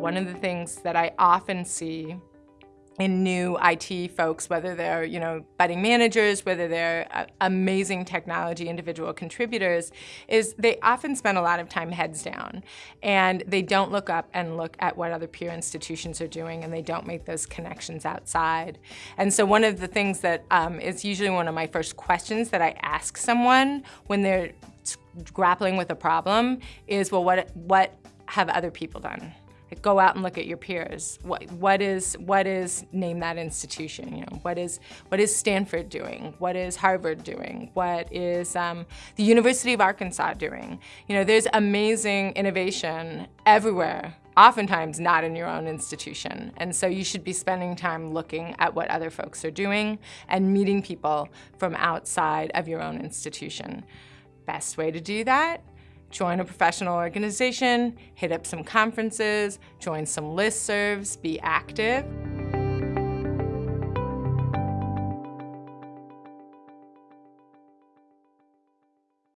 One of the things that I often see in new IT folks, whether they're, you know, budding managers, whether they're uh, amazing technology individual contributors, is they often spend a lot of time heads down and they don't look up and look at what other peer institutions are doing and they don't make those connections outside. And so one of the things that um, is usually one of my first questions that I ask someone when they're grappling with a problem is, well, what, what have other people done? Go out and look at your peers. What, what is, what is, name that institution, you know, what is, what is Stanford doing? What is Harvard doing? What is um, the University of Arkansas doing? You know, there's amazing innovation everywhere oftentimes not in your own institution. And so you should be spending time looking at what other folks are doing and meeting people from outside of your own institution. Best way to do that join a professional organization, hit up some conferences, join some listservs, be active.